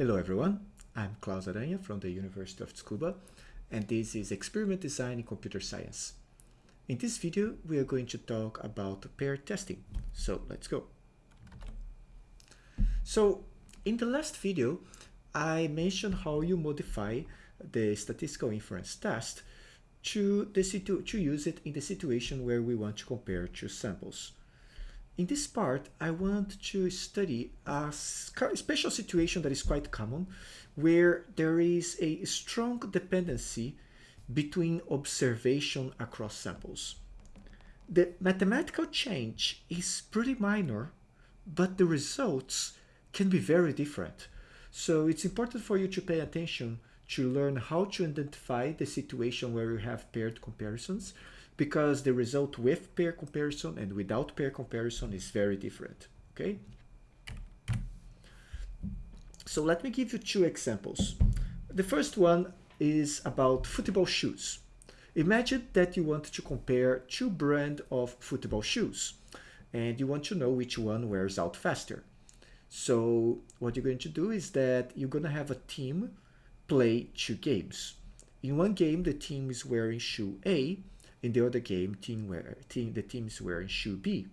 Hello everyone, I'm Claus Aranha from the University of Tsukuba and this is Experiment Design in Computer Science. In this video we are going to talk about pair testing, so let's go. So in the last video I mentioned how you modify the statistical inference test to, the situ to use it in the situation where we want to compare two samples. In this part, I want to study a special situation that is quite common, where there is a strong dependency between observation across samples. The mathematical change is pretty minor, but the results can be very different. So it's important for you to pay attention to learn how to identify the situation where you have paired comparisons because the result with pair comparison and without pair comparison is very different, okay? So let me give you two examples. The first one is about football shoes. Imagine that you want to compare two brand of football shoes and you want to know which one wears out faster. So what you're going to do is that you're going to have a team play two games. In one game, the team is wearing shoe A in the other game, team wear, team, the team's wearing shoe B.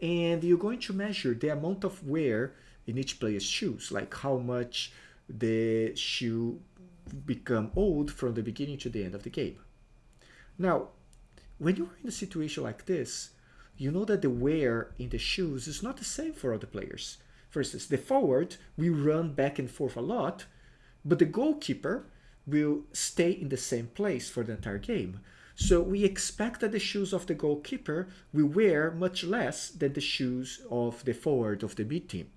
And you're going to measure the amount of wear in each player's shoes, like how much the shoe become old from the beginning to the end of the game. Now, when you're in a situation like this, you know that the wear in the shoes is not the same for all the players. For instance, the forward will run back and forth a lot, but the goalkeeper will stay in the same place for the entire game. So we expect that the shoes of the goalkeeper will wear much less than the shoes of the forward of the mid team.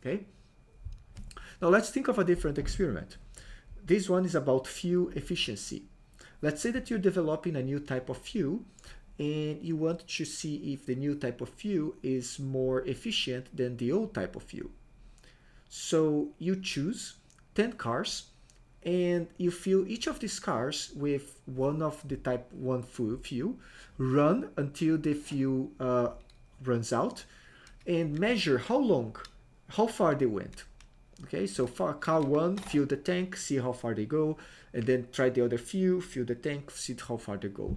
Okay. Now let's think of a different experiment. This one is about fuel efficiency. Let's say that you're developing a new type of fuel and you want to see if the new type of fuel is more efficient than the old type of fuel. So you choose 10 cars and you fill each of these cars with one of the type 1 fuel, run until the fuel uh, runs out, and measure how long, how far they went. Okay, so for car 1, fill the tank, see how far they go, and then try the other fuel, fill the tank, see how far they go.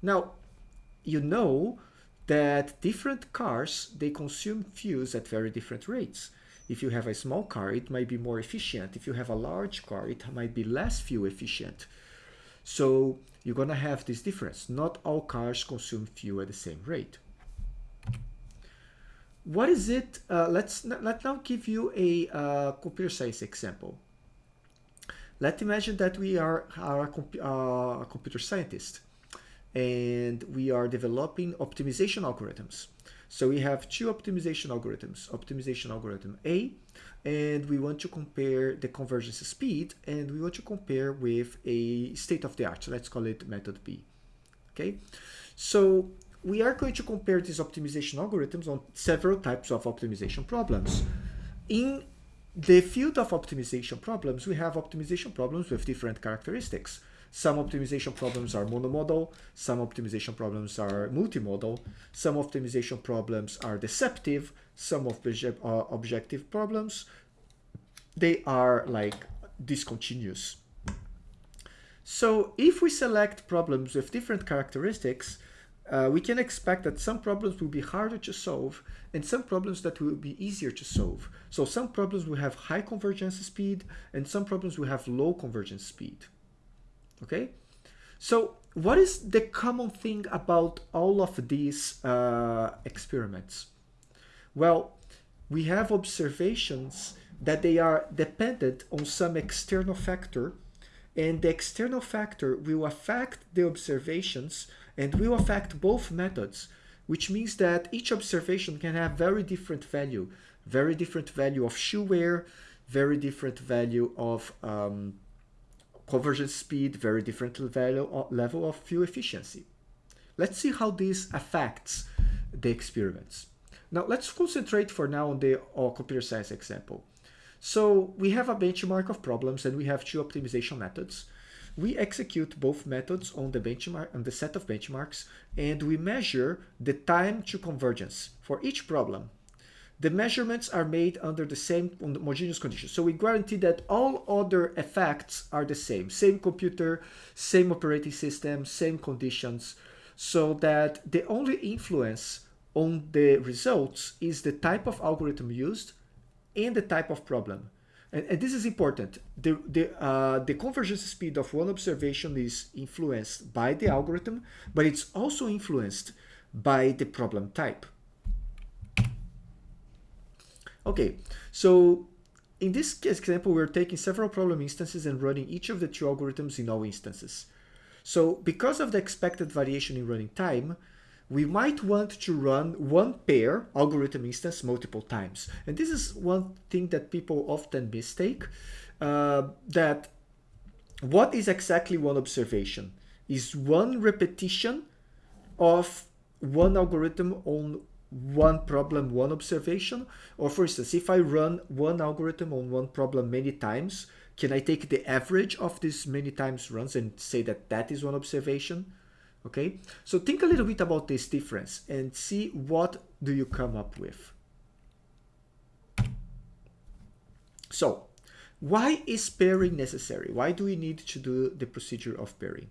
Now, you know that different cars, they consume fuels at very different rates. If you have a small car, it might be more efficient. If you have a large car, it might be less fuel efficient. So you're going to have this difference. Not all cars consume fuel at the same rate. What is it? Uh, let's let now give you a uh, computer science example. Let's imagine that we are, are a, comp uh, a computer scientist and we are developing optimization algorithms. So we have two optimization algorithms, optimization algorithm A, and we want to compare the convergence speed, and we want to compare with a state of the art. So let's call it method B. Okay, so we are going to compare these optimization algorithms on several types of optimization problems. In the field of optimization problems, we have optimization problems with different characteristics. Some optimization problems are monomodal, some optimization problems are multimodal, some optimization problems are deceptive, some of uh, objective problems, they are like discontinuous. So if we select problems with different characteristics, uh, we can expect that some problems will be harder to solve and some problems that will be easier to solve. So some problems will have high convergence speed and some problems will have low convergence speed okay? So what is the common thing about all of these uh, experiments? Well we have observations that they are dependent on some external factor and the external factor will affect the observations and will affect both methods which means that each observation can have very different value. Very different value of shoe wear very different value of um, convergence speed, very different value, level of fuel efficiency. Let's see how this affects the experiments. Now let's concentrate for now on the uh, computer science example. So we have a benchmark of problems and we have two optimization methods. We execute both methods on the benchmark on the set of benchmarks and we measure the time to convergence for each problem. The measurements are made under the same homogeneous conditions. So we guarantee that all other effects are the same, same computer, same operating system, same conditions, so that the only influence on the results is the type of algorithm used and the type of problem. And, and this is important. The, the, uh, the convergence speed of one observation is influenced by the algorithm, but it's also influenced by the problem type. Okay, so in this example, we're taking several problem instances and running each of the two algorithms in all instances. So because of the expected variation in running time, we might want to run one pair algorithm instance multiple times. And this is one thing that people often mistake, uh, that what is exactly one observation? Is one repetition of one algorithm on one problem, one observation? Or for instance, if I run one algorithm on one problem many times, can I take the average of these many times runs and say that that is one observation? Okay, so think a little bit about this difference and see what do you come up with. So, why is pairing necessary? Why do we need to do the procedure of pairing?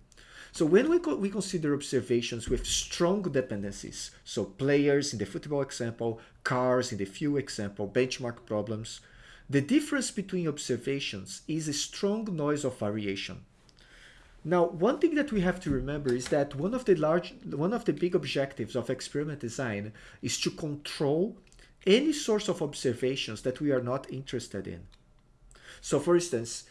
So when we, co we consider observations with strong dependencies, so players in the football example, cars in the fuel example, benchmark problems, the difference between observations is a strong noise of variation. Now, one thing that we have to remember is that one of the large, one of the big objectives of experiment design is to control any source of observations that we are not interested in. So for instance,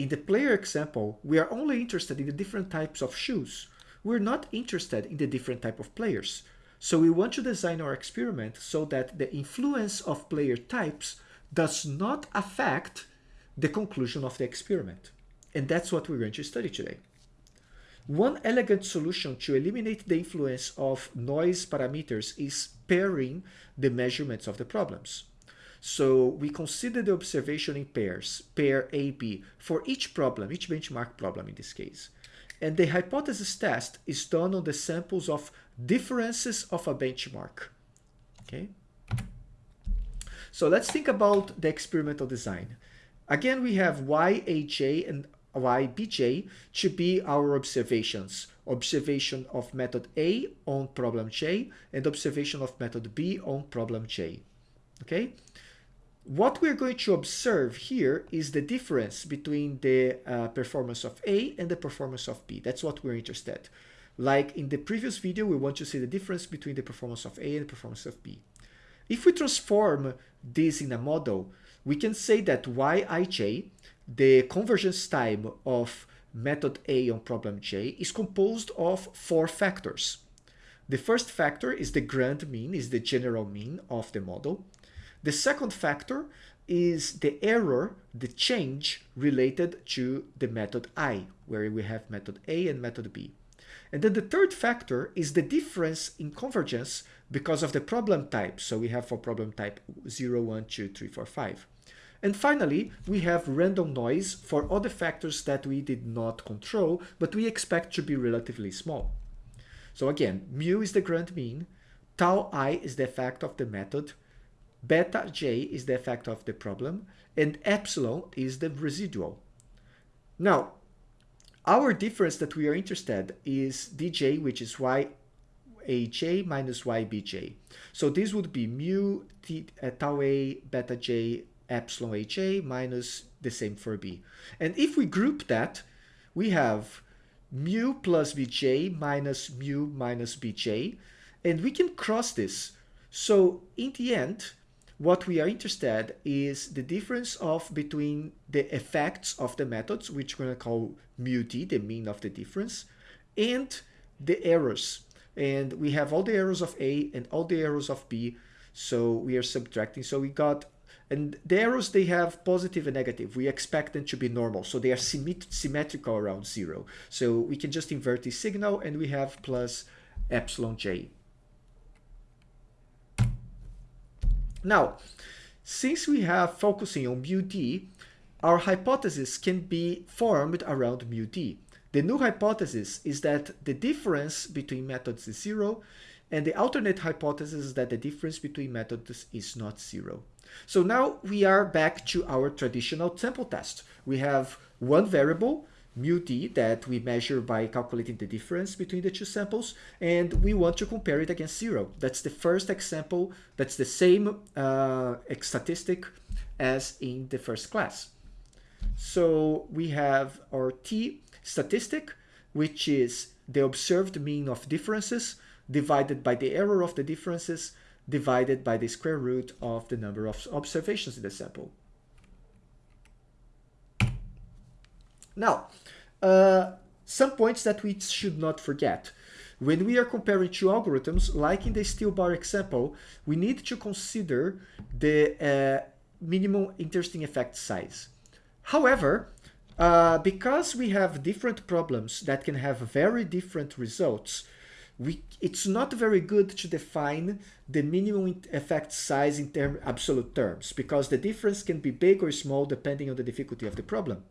in the player example, we are only interested in the different types of shoes. We're not interested in the different type of players. So we want to design our experiment so that the influence of player types does not affect the conclusion of the experiment. And that's what we're going to study today. One elegant solution to eliminate the influence of noise parameters is pairing the measurements of the problems. So we consider the observation in pairs, pair AB, for each problem, each benchmark problem in this case. And the hypothesis test is done on the samples of differences of a benchmark. Okay. So let's think about the experimental design. Again, we have YAJ and YBJ to be our observations. Observation of method A on problem J and observation of method B on problem J. Okay? What we're going to observe here is the difference between the uh, performance of A and the performance of B. That's what we're interested. Like in the previous video, we want to see the difference between the performance of A and the performance of B. If we transform this in a model, we can say that Yij the convergence time of method A on problem J is composed of four factors. The first factor is the grand mean, is the general mean of the model. The second factor is the error, the change related to the method I, where we have method A and method B. And then the third factor is the difference in convergence because of the problem type. So we have for problem type 0, 1, 2, 3, 4, 5. And finally, we have random noise for other factors that we did not control, but we expect to be relatively small. So again, mu is the grand mean, tau i is the effect of the method, beta j is the effect of the problem, and epsilon is the residual. Now, our difference that we are interested is dj, which is y yaj minus ybj. So this would be mu t, uh, tau a beta j epsilon HA minus the same for B. And if we group that, we have mu plus Bj minus mu minus Bj, and we can cross this. So in the end, what we are interested is the difference of between the effects of the methods, which we're going to call mu d, the mean of the difference, and the errors. And we have all the errors of A and all the errors of B, so we are subtracting. So we got and the errors, they have positive and negative. We expect them to be normal, so they are symmetrical around zero. So we can just invert the signal and we have plus epsilon j. Now, since we have focusing on mu d, our hypothesis can be formed around mu d. The new hypothesis is that the difference between methods is zero And the alternate hypothesis is that the difference between methods is not zero. So now we are back to our traditional sample test. We have one variable, mu d, that we measure by calculating the difference between the two samples, and we want to compare it against zero. That's the first example. That's the same uh, statistic as in the first class. So we have our t statistic, which is the observed mean of differences divided by the error of the differences divided by the square root of the number of observations in the sample. Now, uh, some points that we should not forget. When we are comparing two algorithms, like in the steel bar example, we need to consider the uh, minimum interesting effect size. However, uh, because we have different problems that can have very different results, we, it's not very good to define the minimum effect size in term, absolute terms because the difference can be big or small depending on the difficulty of the problem.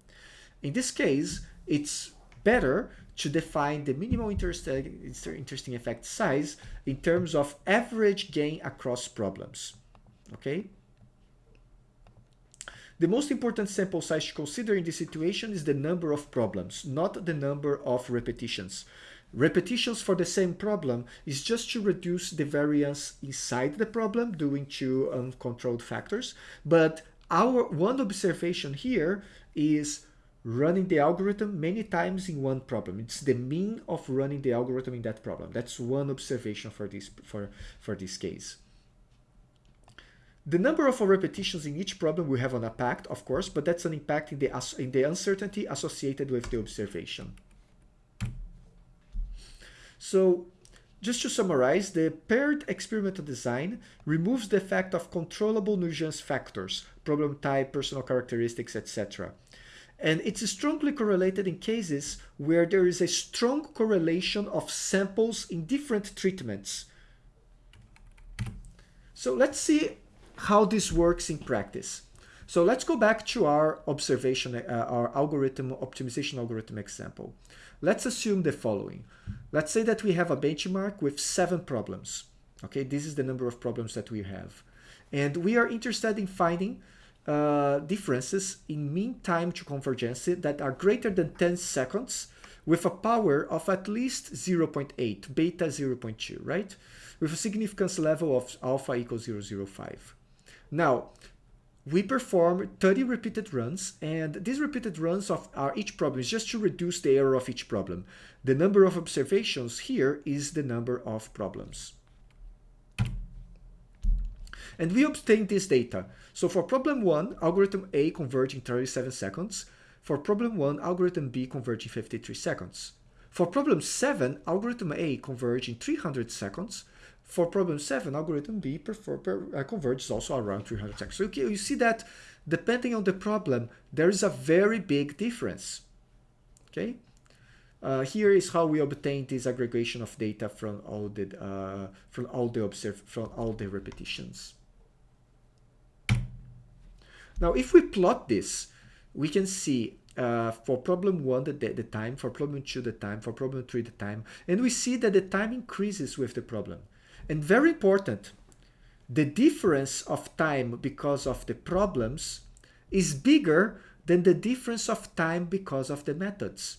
In this case, it's better to define the interest, uh, interesting effect size in terms of average gain across problems. Okay? The most important sample size to consider in this situation is the number of problems, not the number of repetitions. Repetitions for the same problem is just to reduce the variance inside the problem due to uncontrolled factors. But our one observation here is running the algorithm many times in one problem. It's the mean of running the algorithm in that problem. That's one observation for this, for, for this case. The number of repetitions in each problem we have an impact, of course, but that's an impact in the, in the uncertainty associated with the observation. So just to summarize, the paired experimental design removes the effect of controllable nuisance factors, problem type, personal characteristics, etc. And it's strongly correlated in cases where there is a strong correlation of samples in different treatments. So let's see how this works in practice. So let's go back to our observation, uh, our algorithm, optimization algorithm example. Let's assume the following. Let's say that we have a benchmark with seven problems. Okay, this is the number of problems that we have. And we are interested in finding uh, differences in mean time to convergence that are greater than 10 seconds with a power of at least 0.8, beta 0.2, right? With a significance level of alpha equals 0.05. Now, we perform 30 repeated runs and these repeated runs of our each problem is just to reduce the error of each problem. The number of observations here is the number of problems. And we obtain this data. So for problem 1, algorithm A converged in 37 seconds. For problem 1, algorithm B converged in 53 seconds. For problem 7, algorithm A converged in 300 seconds. For problem 7, algorithm B prefer, per, uh, converges also around 300 seconds. So you, you see that depending on the problem, there is a very big difference. Okay. Uh, here is how we obtain this aggregation of data from all the uh, from all the observe from all the repetitions. Now, if we plot this, we can see uh, for problem one the, the time, for problem two the time, for problem three the time, and we see that the time increases with the problem. And very important, the difference of time because of the problems is bigger than the difference of time because of the methods.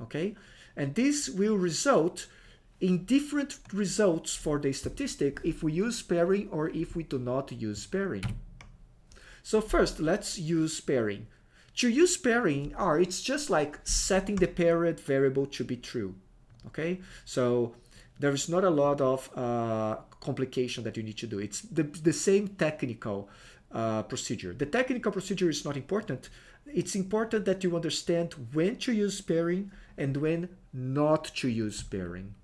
Okay? And this will result in different results for the statistic if we use pairing or if we do not use pairing. So first, let's use pairing. To use pairing, R, it's just like setting the paired variable to be true. Okay? So there is not a lot of uh, complication that you need to do. It's the, the same technical uh, procedure. The technical procedure is not important. It's important that you understand when to use pairing and when not to use pairing.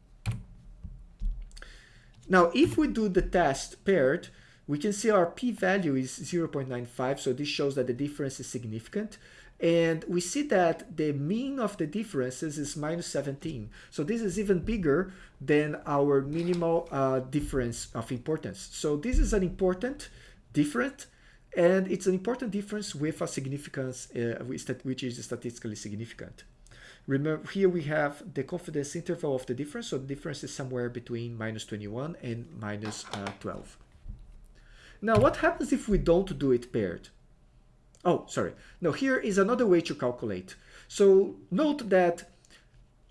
Now, if we do the test paired, we can see our p-value is 0.95, so this shows that the difference is significant. And we see that the mean of the differences is minus 17. So this is even bigger than our minimal uh, difference of importance. So this is an important difference and it's an important difference with a significance uh, which is statistically significant. Remember, here we have the confidence interval of the difference. So the difference is somewhere between minus 21 and minus, uh, 12. Now, what happens if we don't do it paired? Oh, sorry. Now, here is another way to calculate. So note that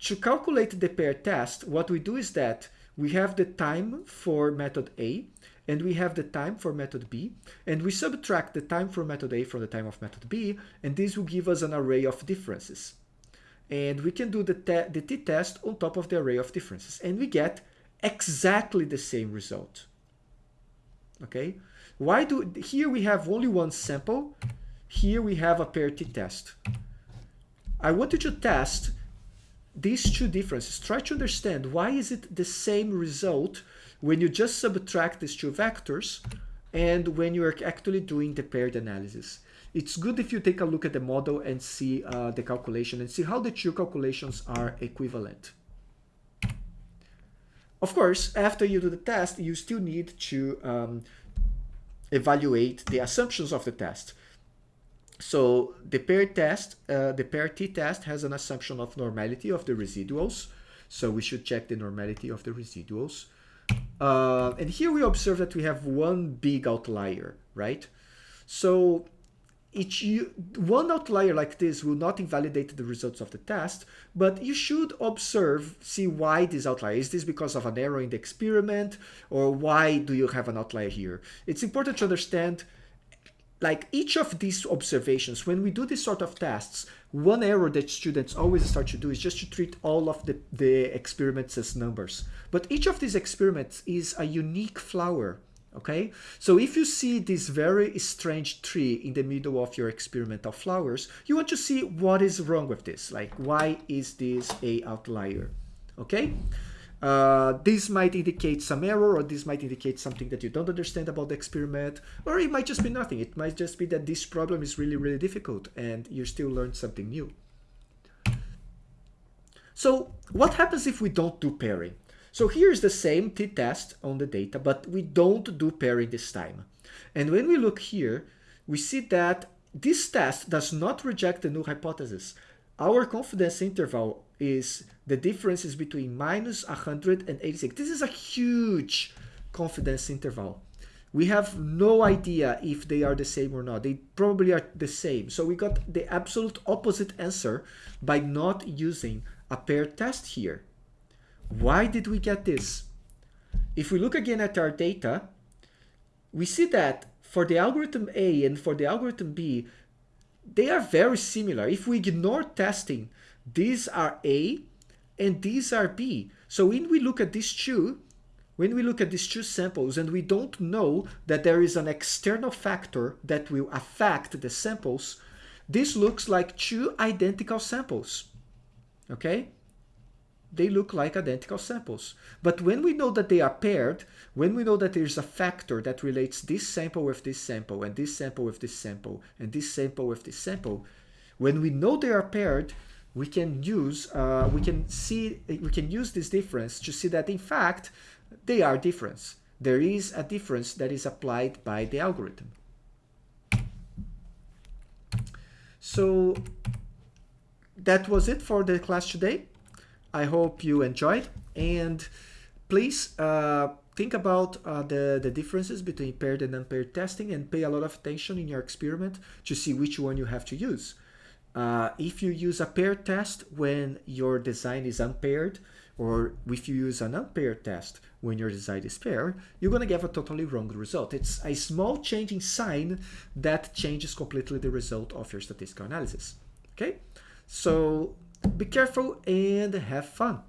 to calculate the pair test, what we do is that we have the time for method A and we have the time for method B and we subtract the time for method A from the time of method B and this will give us an array of differences. And we can do the, the t-test on top of the array of differences and we get exactly the same result. Okay, why do here we have only one sample, here we have a pair t-test. I want you to test these two differences. Try to understand why is it the same result when you just subtract these two vectors and when you are actually doing the paired analysis. It's good if you take a look at the model and see uh, the calculation and see how the two calculations are equivalent. Of course, after you do the test, you still need to um, evaluate the assumptions of the test. So the pair test, uh, the pair t-test has an assumption of normality of the residuals. So we should check the normality of the residuals. Uh, and here we observe that we have one big outlier, right? So each one outlier like this will not invalidate the results of the test, but you should observe, see why this outlier. Is this because of an error in the experiment or why do you have an outlier here? It's important to understand like each of these observations, when we do this sort of tests, one error that students always start to do is just to treat all of the, the experiments as numbers. But each of these experiments is a unique flower, okay? So if you see this very strange tree in the middle of your experimental flowers, you want to see what is wrong with this. Like, why is this a outlier, okay? Uh, this might indicate some error or this might indicate something that you don't understand about the experiment or it might just be nothing. It might just be that this problem is really, really difficult and you still learn something new. So what happens if we don't do pairing? So here's the same t-test on the data, but we don't do pairing this time. And when we look here, we see that this test does not reject the null hypothesis. Our confidence interval is the difference is between minus 186. This is a huge confidence interval. We have no idea if they are the same or not. They probably are the same. So we got the absolute opposite answer by not using a paired test here. Why did we get this? If we look again at our data, we see that for the algorithm A and for the algorithm B, they are very similar. If we ignore testing, these are A and these are B. So when we look at these two, when we look at these two samples and we don't know that there is an external factor that will affect the samples, this looks like two identical samples, okay? They look like identical samples. But when we know that they are paired, when we know that there's a factor that relates this sample with this sample and this sample with this sample and this sample with this sample, when we know they are paired, we can use uh, we can see we can use this difference to see that in fact they are different. There is a difference that is applied by the algorithm. So that was it for the class today. I hope you enjoyed and please uh, think about uh, the, the differences between paired and unpaired testing and pay a lot of attention in your experiment to see which one you have to use. Uh, if you use a paired test when your design is unpaired, or if you use an unpaired test when your design is paired, you're going to get a totally wrong result. It's a small changing sign that changes completely the result of your statistical analysis. Okay, so be careful and have fun.